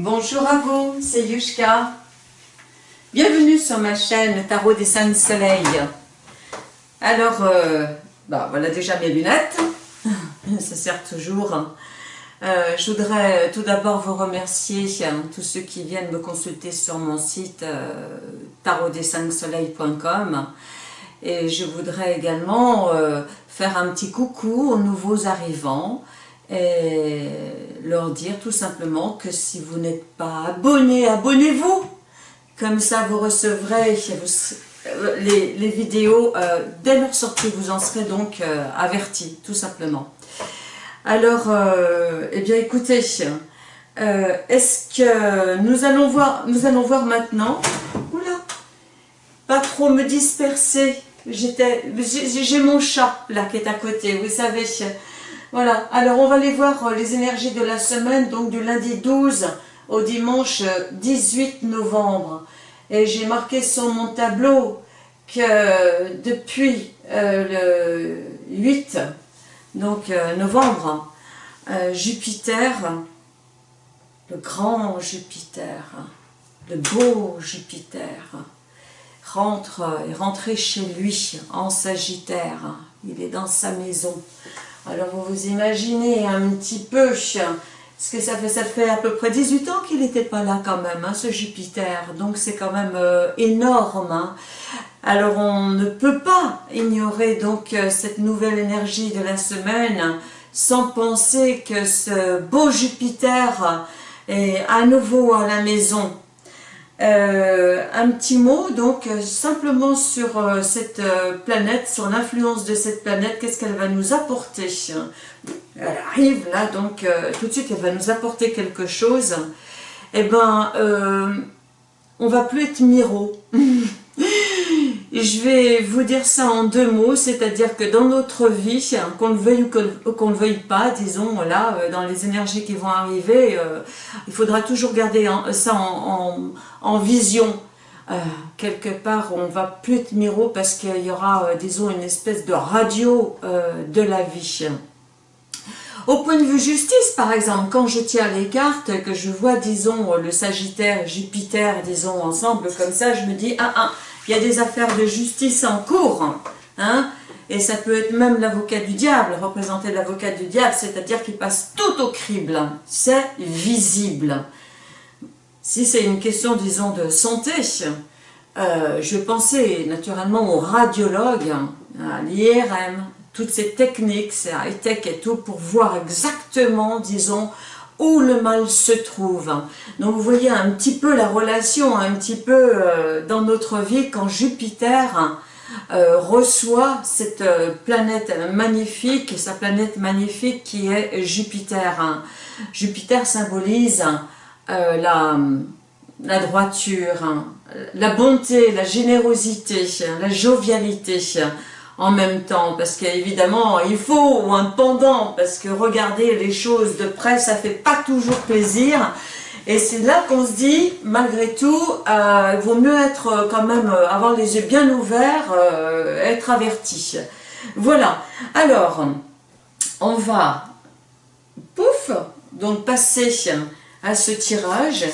Bonjour à vous, c'est Yushka. Bienvenue sur ma chaîne Tarot des Saints Soleil. Alors, euh, bah, voilà déjà mes lunettes. Ça sert toujours. Euh, je voudrais tout d'abord vous remercier, hein, tous ceux qui viennent me consulter sur mon site euh, et je voudrais également euh, faire un petit coucou aux nouveaux arrivants et leur dire tout simplement que si vous n'êtes pas abonné, abonnez-vous Comme ça vous recevrez les, vidéos euh, dès leur sortie, vous en serez donc euh, avertis, tout simplement. Alors, eh bien écoutez, est-ce que nous allons voir, nous allons voir maintenant, oula, pas trop me disperser, j'ai mon chat là qui est à côté, vous savez. Voilà, alors on va aller voir euh, les énergies de la semaine, donc du lundi 12 au dimanche 18 novembre. Et j'ai marqué sur mon tableau que depuis euh, le 8 donc, euh, novembre, Jupiter, le grand Jupiter, le beau Jupiter, rentre, est rentré chez lui en Sagittaire. Il est dans sa maison. Alors vous vous imaginez un petit peu ce que ça fait. Ça fait à peu près 18 ans qu'il n'était pas là quand même, hein, ce Jupiter. Donc c'est quand même euh, énorme. Hein. Alors on ne peut pas ignorer donc euh, cette nouvelle énergie de la semaine sans penser que ce beau Jupiter est à nouveau à la maison euh, un petit mot donc euh, simplement sur euh, cette planète, sur l'influence de cette planète, qu'est-ce qu'elle va nous apporter? Elle arrive là donc tout de suite elle va nous apporter quelque chose. Eh ben on va plus être miro. je vais vous dire ça en deux mots, c'est-à-dire que dans notre vie, qu'on le veuille ou qu'on ne le veuille pas, disons, là, euh, dans les énergies qui vont arriver, euh, il faudra toujours garder ça en, vision. Euh, quelque part, on va plus être miro parce qu'il y aura, disons, une espèce de radio de la vie. Au point de vue justice, par exemple, quand je tiens les cartes, que je vois, disons, le Sagittaire, Jupiter, disons, ensemble comme ça, je me dis, ah, ah, il y a des affaires de justice en cours, hein, et ça peut être même l'avocat du diable, représenter l'avocat du diable, c'est-à-dire qu'il passe tout au crible, c'est visible. Si c'est une question, disons, de santé, euh, je pensais naturellement aux radiologues, à l'IRM, toutes ces techniques, c'est high-tech et tout, pour voir exactement, disons, où le mal se trouve. Donc vous voyez un petit peu la relation, un petit peu euh, dans notre vie quand Jupiter euh, reçoit cette euh, planète magnifique, sa planète magnifique qui est Jupiter. Jupiter symbolise la, la droiture, la bonté, la générosité, la jovialité, en même temps, parce qu'évidemment, il faut un pendant, parce que regarder les choses de près, ça fait pas toujours plaisir, et c'est là qu'on se dit, malgré tout, euh, il vaut mieux être euh, quand même, euh, avoir les yeux bien ouverts, être averti. Voilà, alors, on va, pouf, donc passer à ce tirage,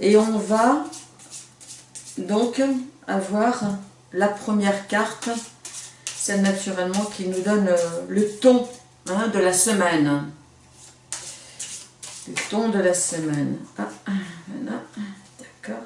et on va donc avoir la première carte c'est naturellement qui nous donne euh, le ton hein, de la semaine. Le ton de la semaine. Ah, d'accord.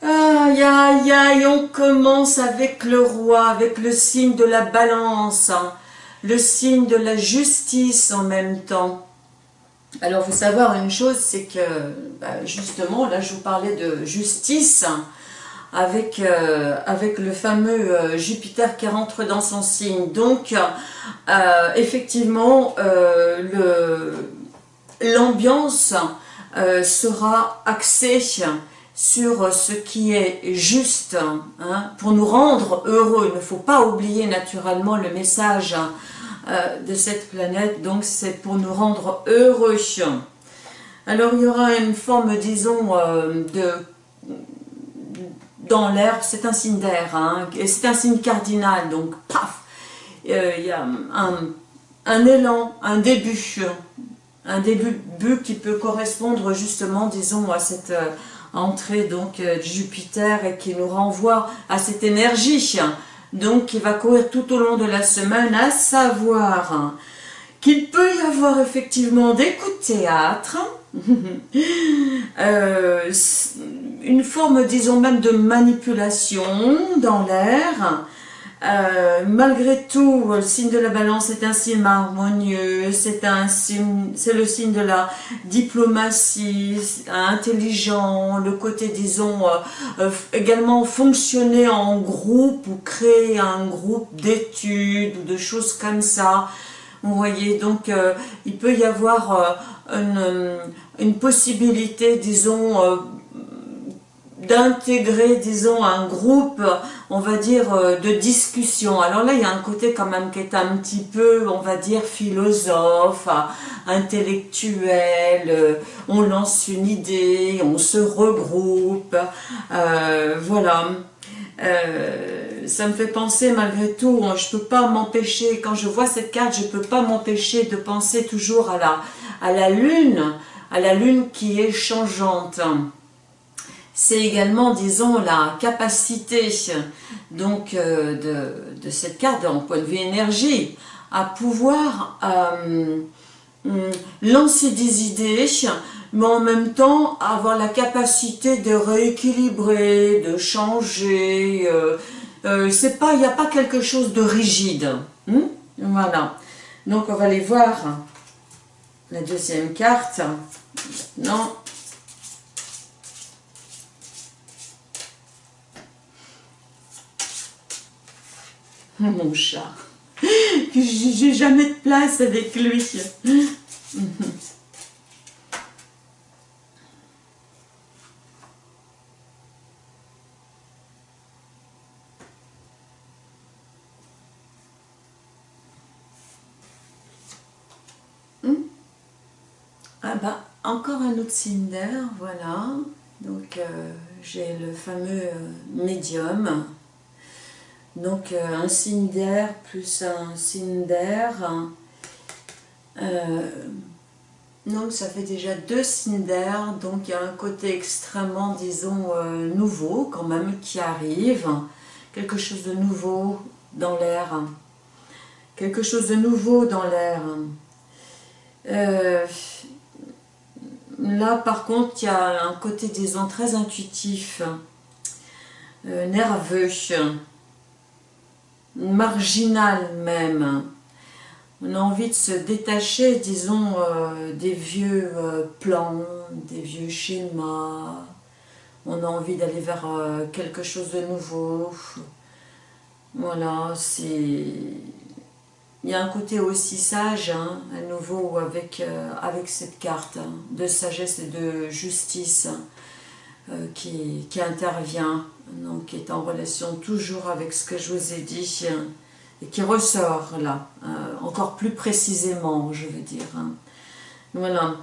Aïe, aïe, aïe, on commence avec le roi, avec le signe de la balance. Hein le signe de la justice en même temps. Alors, faut savoir une chose, c'est que, bah, justement, là, je vous parlais de justice, avec, euh, avec le fameux euh, Jupiter qui rentre dans son signe. Donc, euh, effectivement, l'ambiance sera axée sur ce qui est juste, hein, pour nous rendre heureux. Il ne faut pas oublier naturellement le message euh, de cette planète, donc c'est pour nous rendre heureux. Alors il y aura une forme, disons, euh, de dans l'air, c'est un signe d'air, hein, c'est un signe cardinal, donc paf, euh, il y a un, élan, un début, un début qui peut correspondre justement, disons, à cette euh, entrée donc de Jupiter et qui nous renvoie à cette énergie, donc qui va courir tout au long de la semaine, à savoir qu'il peut y avoir effectivement des coups de théâtre, euh, une forme, disons même, de manipulation dans l'air. Euh, malgré tout, le signe de la balance est un signe harmonieux, c'est le signe de la diplomatie, intelligent, le côté, disons, euh, également fonctionner en groupe ou créer un groupe d'études ou de choses comme ça. Vous voyez, donc il peut y avoir une, possibilité, disons, euh, d'intégrer, disons, un groupe, on va dire, euh, de discussion. Alors là, il y a un côté quand même qui est un petit peu, on va dire, philosophe, intellectuel, euh, on lance une idée, on se regroupe, voilà. ça me fait penser malgré tout, je peux pas m'empêcher, quand je vois cette carte, je peux pas m'empêcher de penser toujours à la, à la lune, à la lune qui est changeante. C'est également, disons, la capacité donc euh, de, cette carte, en point de vue énergie, à pouvoir euh, hum, lancer des idées, mais en même temps avoir la capacité de rééquilibrer, de changer. Euh, il n'y a pas quelque chose de rigide. Hum? voilà. Donc on va aller voir la deuxième carte. Non. Mon chat. J'ai jamais de place avec lui. Ah bah, encore un autre d'air, voilà. Donc euh, j'ai le fameux euh, médium. Donc euh, un signe d'air plus un signe d'air. donc ça fait déjà deux signes d'air. Donc il y a un côté extrêmement, disons, nouveau quand même qui arrive. Quelque chose de nouveau dans l'air. Quelque chose de nouveau dans l'air. Là, par contre, il y a un côté, disons, très intuitif, euh, nerveux, marginal même. On a envie de se détacher, disons, euh, des vieux euh, plans, des vieux schémas. On a envie d'aller vers quelque chose de nouveau. Voilà, c'est il y a un côté aussi sage, hein, à nouveau, avec, euh, avec cette carte hein, de sagesse et de justice euh, qui, intervient, donc qui est en relation toujours avec ce que je vous ai dit, hein, et qui ressort là, euh, encore plus précisément, je veux dire. Voilà.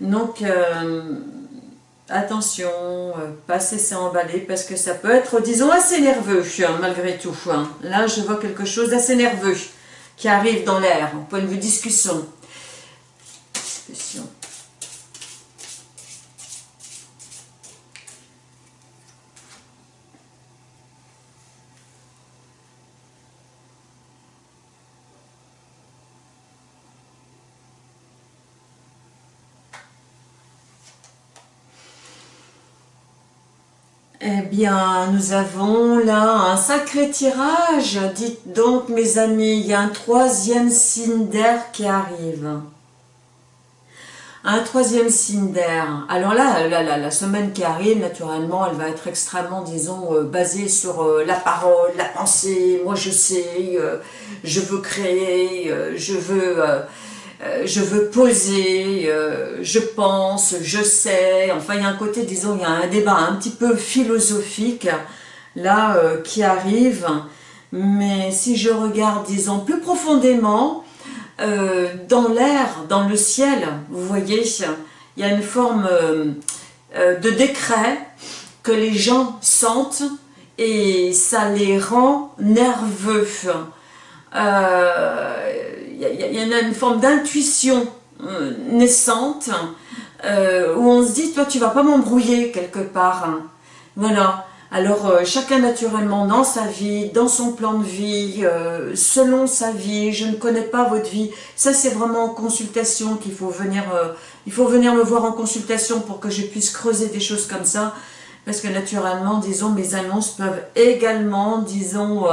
Donc, attention, pas cesser emballer, parce que ça peut être, disons, assez nerveux, malgré tout. Là, je vois quelque chose d'assez nerveux qui arrive dans l'air, au point de vue discussion. discussion. Eh bien, nous avons là un sacré tirage. Dites donc, mes amis, il y a un troisième signe d'air qui arrive. Un troisième signe d'air. Alors là, la, semaine qui arrive, naturellement, elle va être extrêmement, disons, euh, basée sur euh, la parole, la pensée. Moi, je sais, euh, je veux créer, je veux euh, je veux poser, euh, je pense, je sais, enfin il y a un côté, disons, il y a un débat un petit peu philosophique là euh, qui arrive, mais si je regarde, disons, plus profondément, dans l'air, dans le ciel, vous voyez, il y a une forme de décret que les gens sentent et ça les rend nerveux. Il euh, y, en a une forme d'intuition euh, naissante euh, où on se dit, toi tu vas pas m'embrouiller quelque part. Voilà. Alors chacun naturellement dans sa vie, dans son plan de vie, selon sa vie, je ne connais pas votre vie. Ça c'est vraiment en consultation qu'il faut venir, il faut venir me voir en consultation pour que je puisse creuser des choses comme ça. Parce que naturellement, disons, mes annonces peuvent également, disons,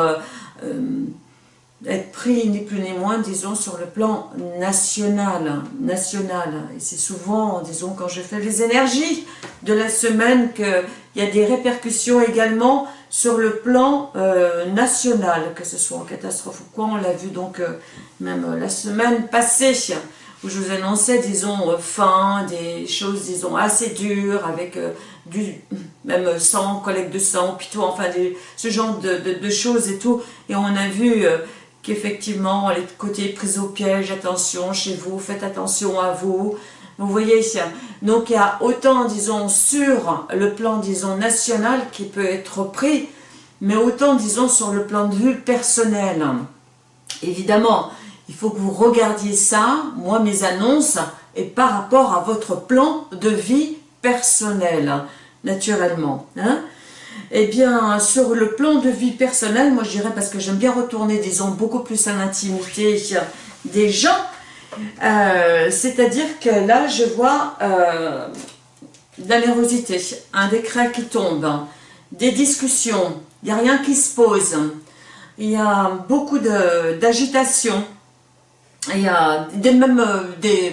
être pris ni plus ni moins, disons, sur le plan national. national. Et c'est souvent, disons, quand je fais les énergies de la semaine, qu'il y a des répercussions également sur le plan euh, national, que ce soit en catastrophe ou quoi. On l'a vu donc euh, même la semaine passée, où je vous annonçais, disons, euh, fin, des choses, disons, assez dures, avec du même sang, collecte de sang, tout, enfin, ce genre de, de, choses et tout. Et on a vu qu'effectivement, les côtés prise au piège, attention chez vous, faites attention à vous. Vous voyez, donc il y a autant, disons, sur le plan, disons, national qui peut être pris, mais autant, disons, sur le plan de vue personnel. Évidemment, il faut que vous regardiez ça, moi, mes annonces, et par rapport à votre plan de vie personnel, naturellement. Hein eh bien, sur le plan de vie personnelle, moi je dirais, parce que j'aime bien retourner, disons, beaucoup plus à l'intimité des gens, euh, c'est-à-dire que là, je vois euh, de la un décret qui tombe, des discussions, il n'y a rien qui se pose, il y a beaucoup d'agitation, il y a même euh,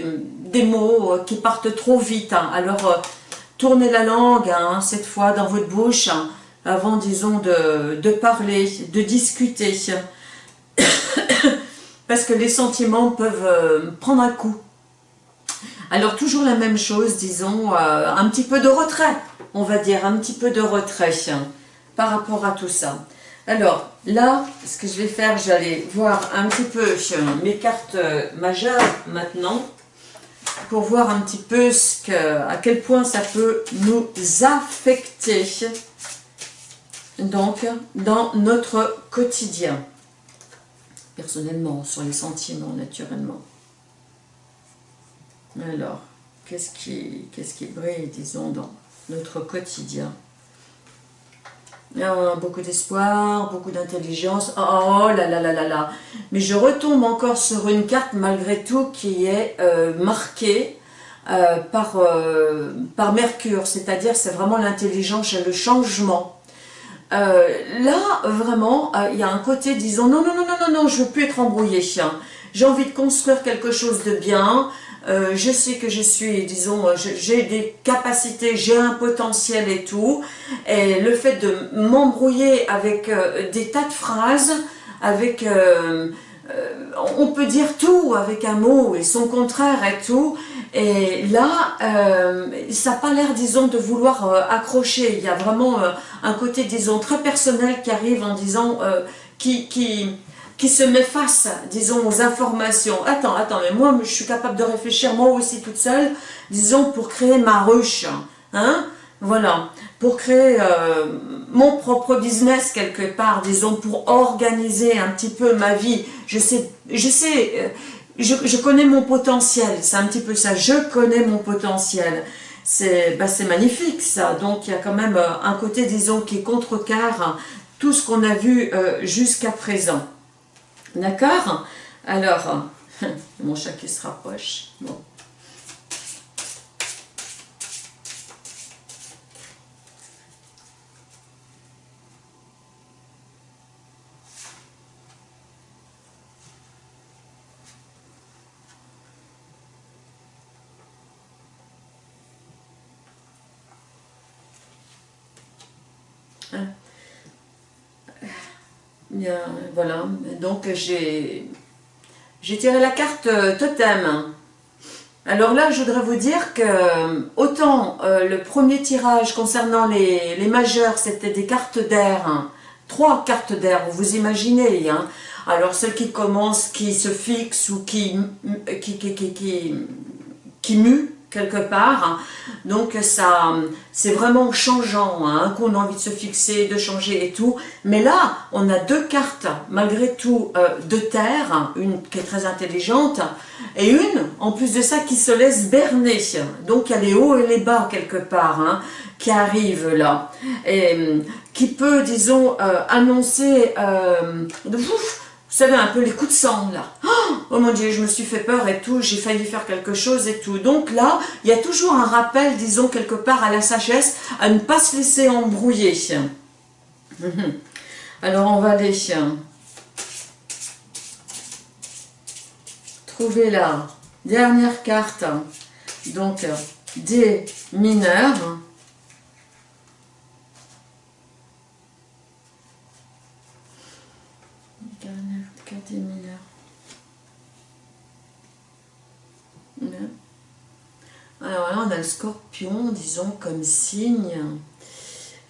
des, mots qui partent trop vite, hein. alors tournez la langue, hein, cette fois, dans votre bouche, avant, disons, de, parler, de discuter. Parce que les sentiments peuvent euh, prendre un coup. Alors, toujours la même chose, disons, euh, un petit peu de retrait, on va dire, un petit peu de retrait par rapport à tout ça. Alors, là, ce que je vais faire, j'allais voir un petit peu mes cartes majeures maintenant pour voir un petit peu ce à quel point ça peut nous affecter donc dans notre quotidien. Personnellement, sur les sentiments, naturellement. Alors, qu'est-ce qui, qu'est-ce qui brille, disons, dans notre quotidien? Ah, beaucoup d'espoir, beaucoup d'intelligence. Oh, oh, là là là là là. Mais je retombe encore sur une carte malgré tout qui est euh, marquée euh, par, euh, par Mercure. C'est-à-dire c'est vraiment l'intelligence et le changement. Là, vraiment, il y a un côté, disons, non, non, non, non, non, non, je veux plus être embrouillé. J'ai envie de construire quelque chose de bien. Euh, je sais que je suis, disons, j'ai des capacités, j'ai un potentiel et tout, et le fait de m'embrouiller avec euh, des tas de phrases, avec, euh, on peut dire tout avec un mot et son contraire et tout, et là, ça n'a pas l'air, disons, de vouloir accrocher, il y a vraiment un côté, disons, très personnel qui arrive en disant, qui, qui qui se met face, disons, aux informations. Attends, attends, mais moi, je suis capable de réfléchir moi aussi toute seule, disons, pour créer ma ruche. Hein Voilà, pour créer euh, mon propre business quelque part, disons, pour organiser un petit peu ma vie. Je sais, je sais, euh, je, connais mon potentiel, c'est un petit peu ça, je connais mon potentiel. C'est bah, magnifique ça, donc il y a quand même euh, un côté, disons, qui contrecarre tout ce qu'on a vu jusqu'à présent. D'accord? Alors, mon chat qui se rapproche. Bon. Voilà, donc j'ai tiré la carte euh, totem. Alors là, je voudrais vous dire que autant euh, le premier tirage concernant les, les majeurs, c'était des cartes d'air, hein. trois cartes d'air, vous vous imaginez. Hein. Alors celle qui commence, qui se fixe ou qui, qui, quelque part. Donc ça, c'est vraiment changeant, hein, qu'on a envie de se fixer, de changer et tout. Mais là, on a deux cartes, malgré tout, euh, de terre, une qui est très intelligente, et une, en plus de ça, qui se laisse berner. Donc il y a les hauts et les bas quelque part, hein, qui arrivent là. Et qui peut, disons, euh, annoncer... Euh, vous savez, un peu les coups de sang, là. Oh mon Dieu, je me suis fait peur et tout, j'ai failli faire quelque chose et tout. Donc là, il y a toujours un rappel, disons, quelque part à la sagesse, à ne pas se laisser embrouiller. Alors, on va aller trouver la dernière carte, donc des mineurs. Alors là, on a le scorpion, disons, comme signe.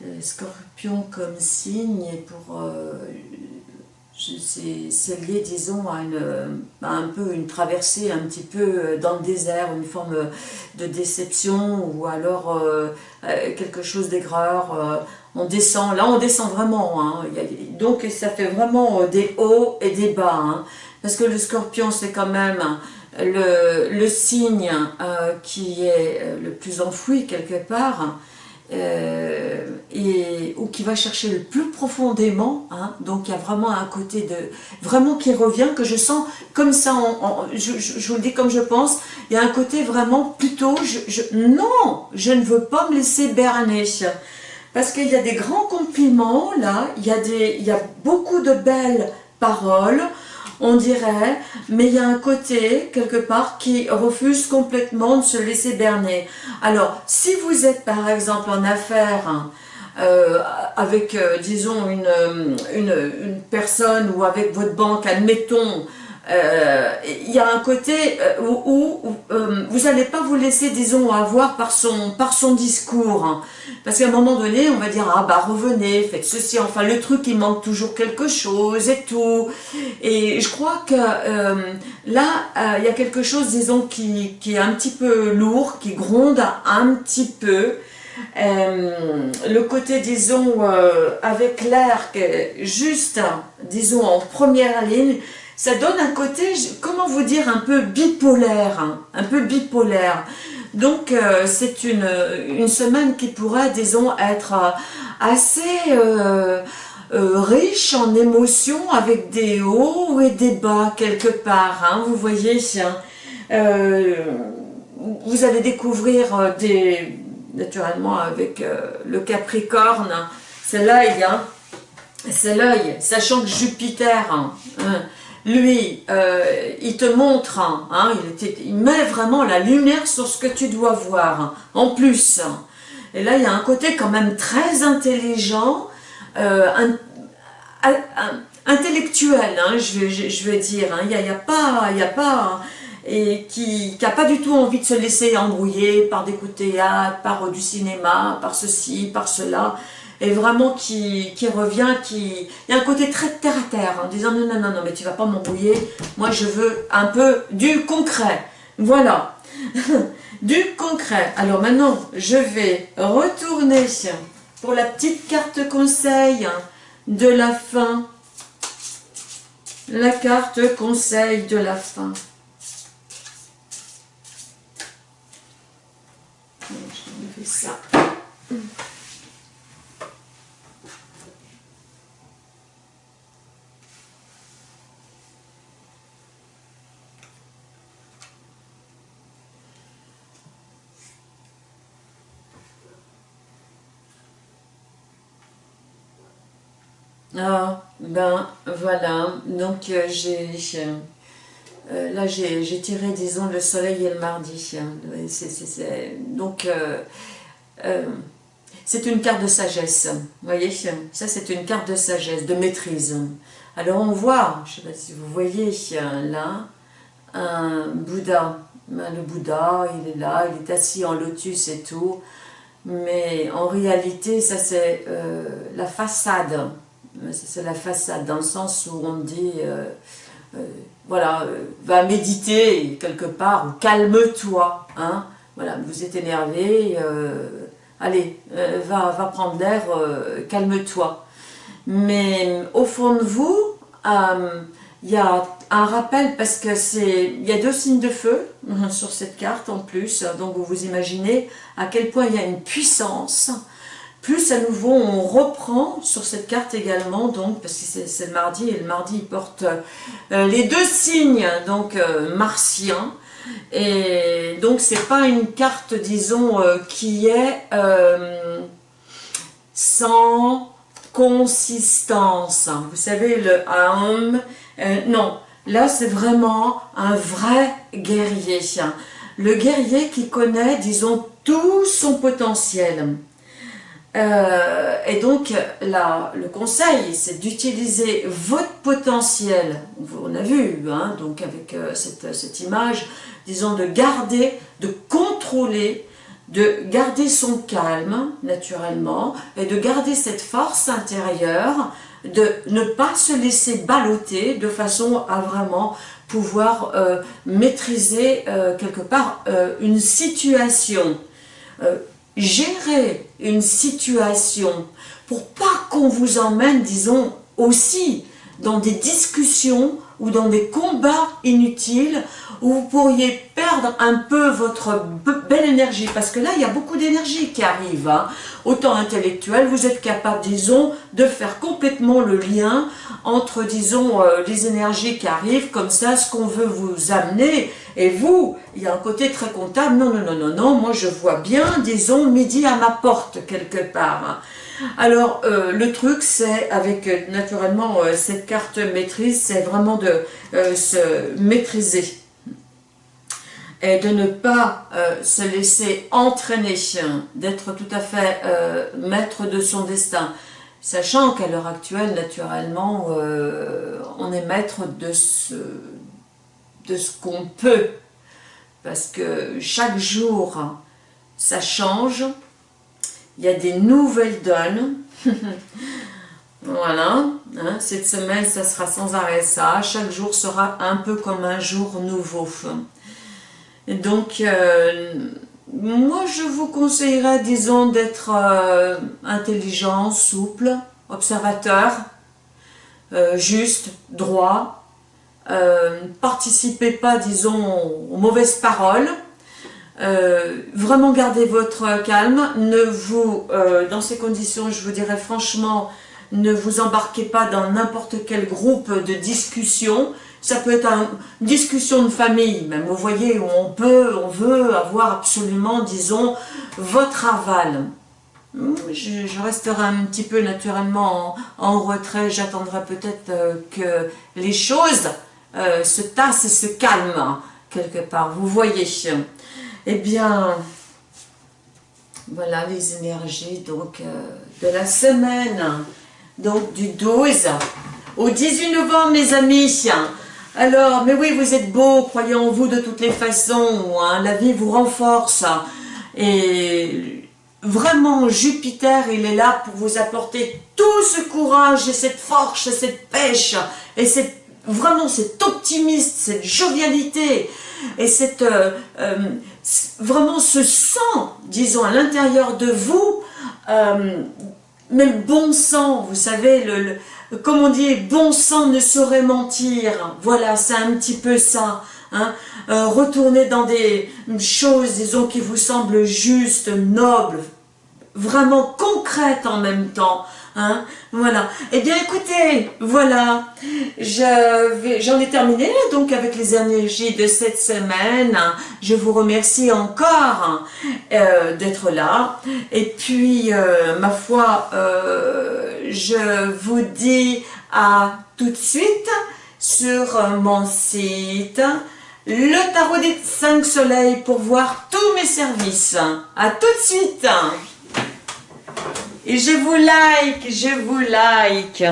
Le scorpion comme signe, pour... Euh, c'est lié, disons, à, une, un peu une traversée un petit peu dans le désert, une forme de déception ou alors euh, euh, quelque chose d'aigreur. on descend, là on descend vraiment, hein. donc ça fait vraiment des hauts et des bas, hein. parce que le scorpion c'est quand même le, signe euh, qui est euh, le plus enfoui quelque part, euh, et, ou qui va chercher le plus profondément, hein. donc il y a vraiment un côté de, vraiment qui revient, que je sens comme ça, je, vous le dis comme je pense, il y a un côté vraiment plutôt, je, non, je ne veux pas me laisser berner, parce qu'il y a des grands compliments là, il y, a des, il y a beaucoup de belles paroles, on dirait, mais il y a un côté, quelque part, qui refuse complètement de se laisser berner. Alors, si vous êtes par exemple en affaires, euh, avec, euh, disons, une, une, personne ou avec votre banque, admettons, euh, il y a un côté euh, où, euh, vous n'allez pas vous laisser, disons, avoir par son, par son discours. Hein. Parce qu'à un moment donné, on va dire, ah bah revenez, faites ceci, enfin le truc, il manque toujours quelque chose et tout. Et je crois que là, il y a quelque chose, disons, qui, qui, est un petit peu lourd, qui gronde un petit peu. le côté, disons, avec l'air juste, disons, en première ligne, ça donne un côté, comment vous dire, un peu bipolaire, hein, un peu bipolaire. Donc euh, c'est une, une, semaine qui pourrait, disons, être euh, assez euh, riche en émotions, avec des hauts et des bas quelque part, hein, vous voyez. vous allez découvrir des, naturellement avec le Capricorne, c'est l'œil, hein, c'est l'œil, sachant que Jupiter, hein, lui, euh, il te montre, hein, hein il, met vraiment la lumière sur ce que tu dois voir, hein, en plus. Et là, il y a un côté quand même très intelligent, euh, intellectuel, je, vais, je, dire. Il n'y a, pas... Il a pas et qui n'a pas du tout envie de se laisser embrouiller par des coups de théâtre, par du cinéma, par ceci, par cela et vraiment qui, revient, qui... Il y a un côté très terre à terre, en disant non, non, non, non, mais tu vas pas m'embrouiller, moi je veux un peu du concret. Voilà, du concret. Alors maintenant, je vais retourner pour la petite carte conseil de la fin. La carte conseil de la fin. Ça. Ah, ben voilà, donc euh, j'ai... Euh, là, j'ai tiré, disons, le soleil et le mardi. Donc, euh, c'est une carte de sagesse. Vous voyez Ça, c'est une carte de sagesse, de maîtrise. Alors, on voit, je ne sais pas si vous voyez, là, un Bouddha. Ben, le Bouddha, il est là, il est assis en lotus et tout. Mais en réalité, ça, c'est la façade c'est la façade, dans le sens où on dit, euh, euh, voilà, euh, va méditer quelque part, ou calme-toi, hein, voilà, vous êtes énervé, allez, va, va prendre l'air, calme-toi. Mais au fond de vous, il y a un rappel parce que c'est il y a deux signes de feu sur cette carte en plus, donc vous vous imaginez à quel point il y a une puissance. Plus à nouveau on reprend sur cette carte également, donc parce que c'est le mardi et le mardi il porte euh, les deux signes donc euh, martiens. Et donc c'est pas une carte disons euh, qui est sans consistance. Vous savez le homme, non, Là, c'est vraiment un vrai guerrier. Le guerrier qui connaît, disons, tout son potentiel. Euh, et donc, là, le conseil, c'est d'utiliser votre potentiel. On a vu, hein, donc avec euh, cette, cette, image, disons, de garder, de contrôler, de garder son calme, naturellement, et de garder cette force intérieure de ne pas se laisser balloter de façon à vraiment pouvoir euh, maîtriser quelque part une situation, gérer une situation pour pas qu'on vous emmène, disons, aussi dans des discussions ou dans des combats inutiles où vous pourriez perdre un peu votre belle énergie, parce que là, il y a beaucoup d'énergie qui arrive. Hein. Autant intellectuel, vous êtes capable, disons, de faire complètement le lien entre, disons, euh, les énergies qui arrivent, comme ça, ce qu'on veut vous amener, et vous, il y a un côté très comptable, non, non, non, non, non, moi je vois bien, disons, midi à ma porte, quelque part. Hein. Alors, euh, le truc, c'est avec, euh, naturellement, cette carte maîtrise, c'est vraiment de se maîtriser et de ne pas euh, se laisser entraîner, d'être tout à fait euh, maître de son destin, sachant qu'à l'heure actuelle, naturellement, euh, on est maître de ce qu'on peut, parce que chaque jour, ça change, il y a des nouvelles donnes, voilà, hein, cette semaine, ça sera sans arrêt ça, chaque jour sera un peu comme un jour nouveau, donc, euh, moi, je vous conseillerais, disons, d'être euh, intelligent, souple, observateur, euh, juste, droit. participez pas, disons, aux mauvaises paroles. Vraiment gardez votre calme. Ne vous, dans ces conditions, je vous dirais franchement, ne vous embarquez pas dans n'importe quel groupe de discussion ça peut être une discussion de famille, même, vous voyez, où on peut, on veut avoir absolument, disons, votre aval. Hmm, je, resterai un petit peu naturellement en, retrait, j'attendrai peut-être euh, que les choses euh, se tassent et se calment, quelque part, vous voyez. Eh bien, voilà les énergies donc euh, de la semaine, donc du 12 au 18 novembre, mes amis. Alors, mais oui, vous êtes beau, croyez en vous de toutes les façons, hein, la vie vous renforce. Et vraiment, Jupiter, il est là pour vous apporter tout ce courage et cette force et cette pêche et cette, vraiment cet optimisme, cette jovialité et cette, euh, euh, vraiment ce sang, disons, à l'intérieur de vous, euh, mais le bon sang, vous savez, le comme on dit, bon sang ne saurait mentir. Voilà, c'est un petit peu ça. Hein. Euh, retournez dans des choses, disons, qui vous semblent justes, nobles, vraiment concrètes en même temps. Hein, voilà. Eh bien, écoutez, voilà, j'en ai terminé donc avec les énergies de cette semaine. Je vous remercie encore euh, d'être là. Et puis, euh, ma foi, euh, je vous dis à tout de suite sur mon site le tarot des 5 soleils pour voir tous mes services. À tout de suite et je vous like, je vous like.